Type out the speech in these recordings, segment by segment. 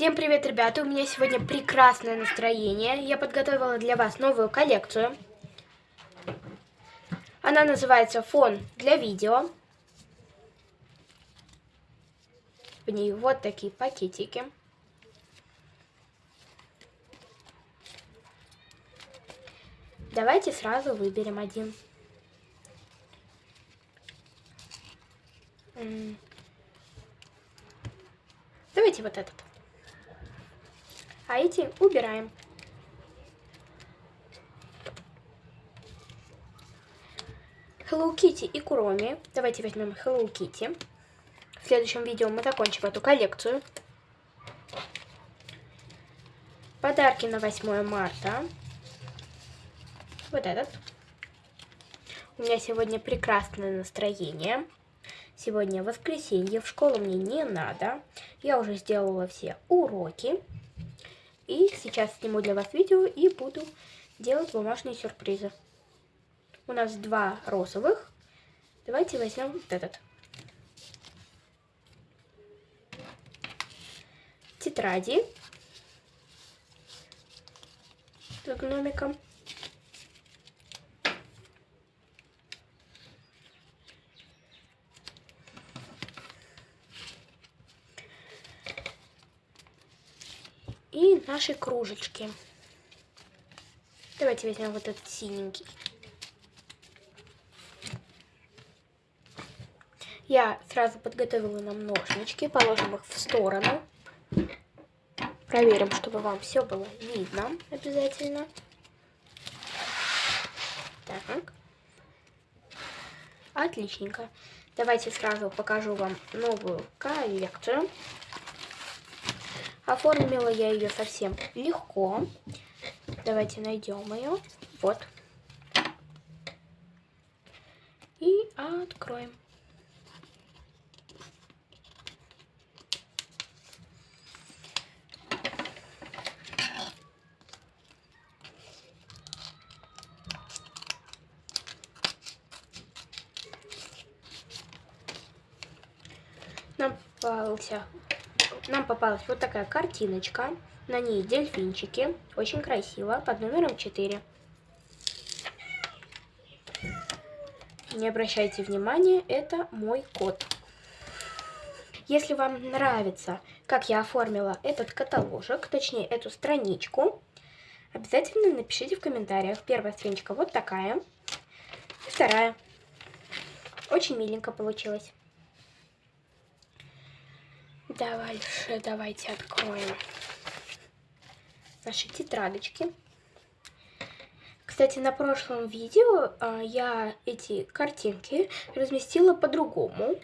Всем привет, ребята! У меня сегодня прекрасное настроение. Я подготовила для вас новую коллекцию. Она называется «Фон для видео». В ней вот такие пакетики. Давайте сразу выберем один. Давайте вот этот. А эти убираем. Hello Kitty и Куроми. Давайте возьмем Hello Kitty. В следующем видео мы закончим эту коллекцию. Подарки на 8 марта. Вот этот. У меня сегодня прекрасное настроение. Сегодня воскресенье, в школу мне не надо. Я уже сделала все уроки. И сейчас сниму для вас видео и буду делать бумажные сюрпризы. У нас два розовых. Давайте возьмем вот этот. Тетради с гномиком. И наши кружечки. Давайте возьмем вот этот синенький. Я сразу подготовила нам ножнички, положим их в сторону. Проверим, чтобы вам все было видно обязательно. Так. Отличненько. Давайте сразу покажу вам новую коллекцию. Оформила я ее совсем легко. Давайте найдем ее. Вот. И откроем. Нам попался нам попалась вот такая картиночка. На ней дельфинчики. Очень красиво. Под номером 4. Не обращайте внимания, это мой кот. Если вам нравится, как я оформила этот каталожек, точнее эту страничку, обязательно напишите в комментариях. Первая страничка вот такая, вторая. Очень миленько получилось. Дальше давайте откроем наши тетрадочки. Кстати, на прошлом видео а, я эти картинки разместила по-другому.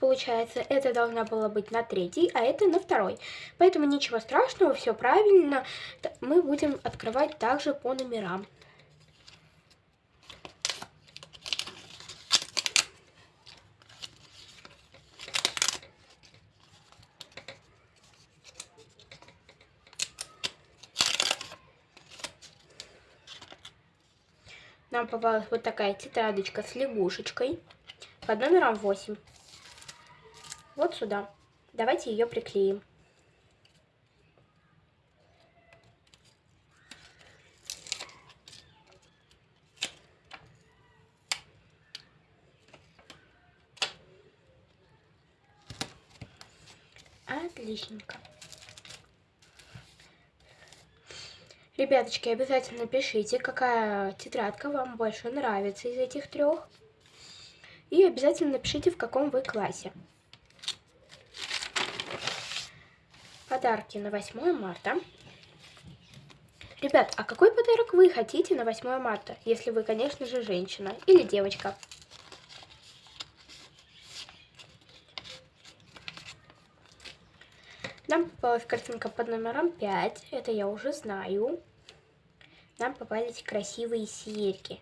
Получается, это должна была быть на третий, а это на второй. Поэтому ничего страшного, все правильно. Мы будем открывать также по номерам. Нам попалась вот такая тетрадочка с лягушечкой под номером 8. Вот сюда. Давайте ее приклеим. Отличненько. Ребяточки, обязательно пишите, какая тетрадка вам больше нравится из этих трех. И обязательно напишите, в каком вы классе. Подарки на 8 марта. Ребят, а какой подарок вы хотите на 8 марта, если вы, конечно же, женщина или девочка? Нам попалась картинка под номером 5, это я уже знаю нам попались красивые серьги.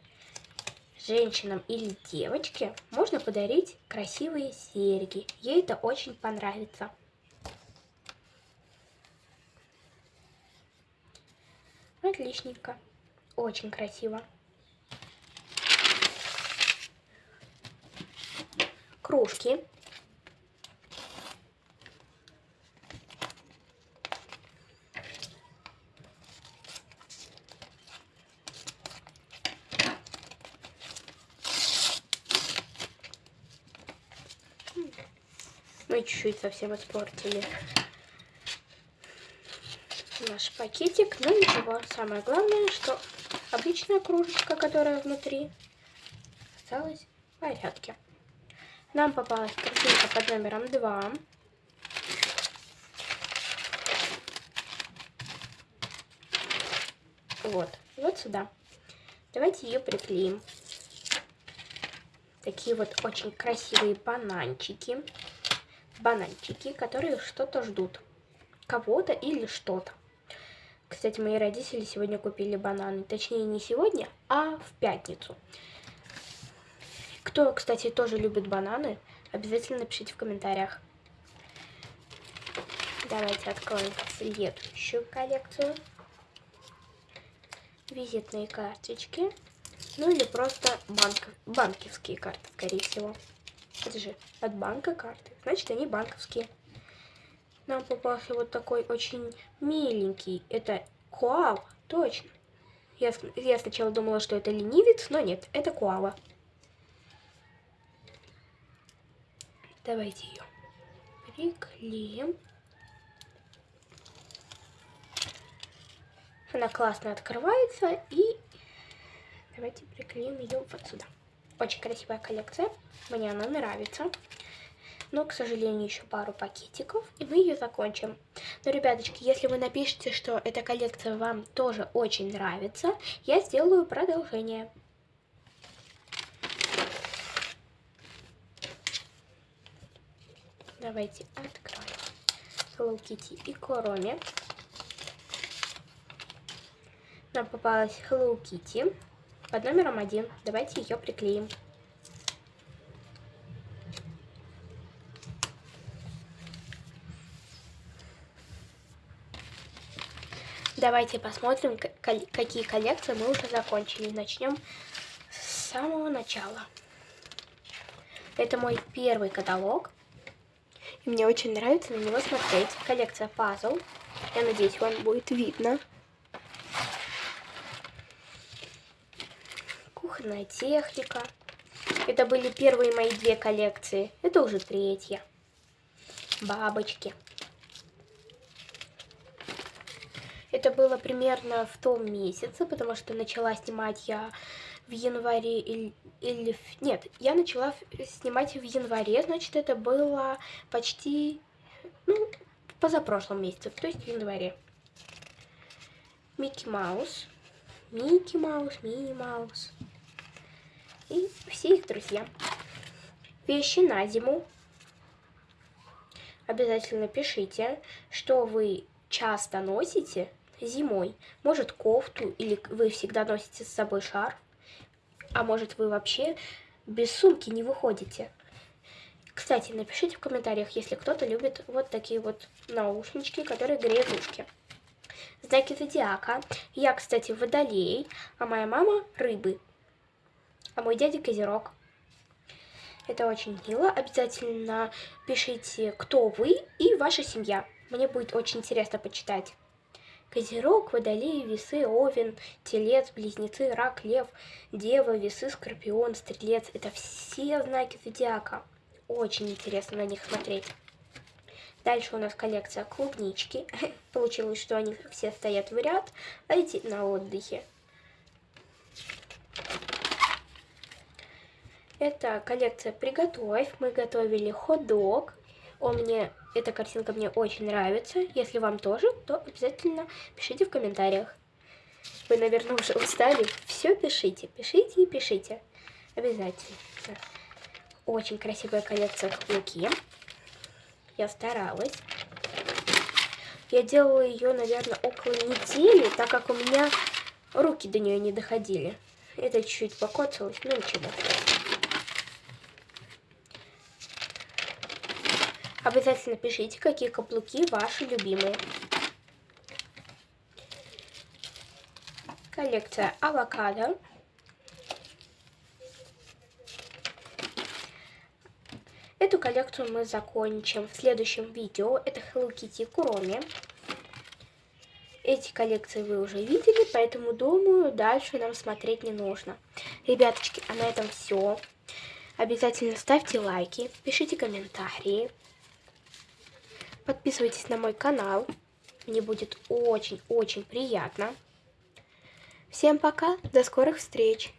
Женщинам или девочке можно подарить красивые серьги. Ей это очень понравится. Отличненько. Очень красиво. Кружки Мы чуть-чуть совсем испортили наш пакетик. Но ничего, самое главное, что обычная кружечка, которая внутри, осталась в порядке. Нам попалась картинка под номером 2. Вот, вот сюда. Давайте ее приклеим. Такие вот очень красивые бананчики. Бананчики, которые что-то ждут. Кого-то или что-то. Кстати, мои родители сегодня купили бананы. Точнее, не сегодня, а в пятницу. Кто, кстати, тоже любит бананы, обязательно напишите в комментариях. Давайте откроем следующую коллекцию визитные карточки. Ну или просто банк, банковские карты, скорее всего. Это же от банка карты. Значит, они банковские. Нам попался вот такой очень миленький. Это коал, точно. Я, я сначала думала, что это ленивец, но нет, это коала. Давайте ее приклеим. Она классно открывается. И давайте приклеим ее вот сюда. Очень красивая коллекция. Мне она нравится. Но, к сожалению, еще пару пакетиков, и мы ее закончим. Но, ребяточки, если вы напишите, что эта коллекция вам тоже очень нравится, я сделаю продолжение. Давайте откроем Hello Kitty и Короме нам попалась Hello Kitty под номером один. Давайте ее приклеим. Давайте посмотрим, какие коллекции мы уже закончили. Начнем с самого начала. Это мой первый каталог. И мне очень нравится на него смотреть. Коллекция пазл. Я надеюсь, вам будет видно. Кухонная техника. Это были первые мои две коллекции. Это уже третья. Бабочки. Это было примерно в том месяце, потому что начала снимать я в январе или. Нет, я начала снимать в январе, значит, это было почти, ну, позапрошлом месяце, то есть в январе. Микки Маус. Микки Маус, Мини Маус и все их друзья. Вещи на зиму. Обязательно пишите, что вы часто носите зимой. Может кофту или вы всегда носите с собой шарф. А может вы вообще без сумки не выходите. Кстати, напишите в комментариях, если кто-то любит вот такие вот наушнички, которые греют ушки. Знаки зодиака. Я, кстати, водолей, а моя мама рыбы а мой дядя Козерог. Это очень мило. Обязательно пишите, кто вы и ваша семья. Мне будет очень интересно почитать. Козерог, Водолей, Весы, Овен, Телец, Близнецы, Рак, Лев, Дева, Весы, Скорпион, Стрелец. Это все знаки зодиака. Очень интересно на них смотреть. Дальше у нас коллекция клубнички. Получилось, что они все стоят в ряд, а эти на отдыхе. Это коллекция «Приготовь». Мы готовили хот-дог. Он мне, эта картинка мне очень нравится. Если вам тоже, то обязательно пишите в комментариях. Вы, наверное, уже устали. Все пишите, пишите и пишите. Обязательно. Очень красивая коллекция каблуки. Я старалась. Я делала ее, наверное, около недели, так как у меня руки до нее не доходили. Это чуть-чуть покоцалось, но ничего. Обязательно пишите, какие каблуки ваши любимые. Коллекция авокадо. Эту коллекцию мы закончим в следующем видео. Это Hello Kitty Куроми. Эти коллекции вы уже видели, поэтому, думаю, дальше нам смотреть не нужно. Ребяточки, а на этом все. Обязательно ставьте лайки, пишите комментарии. Подписывайтесь на мой канал. Мне будет очень-очень приятно. Всем пока, до скорых встреч!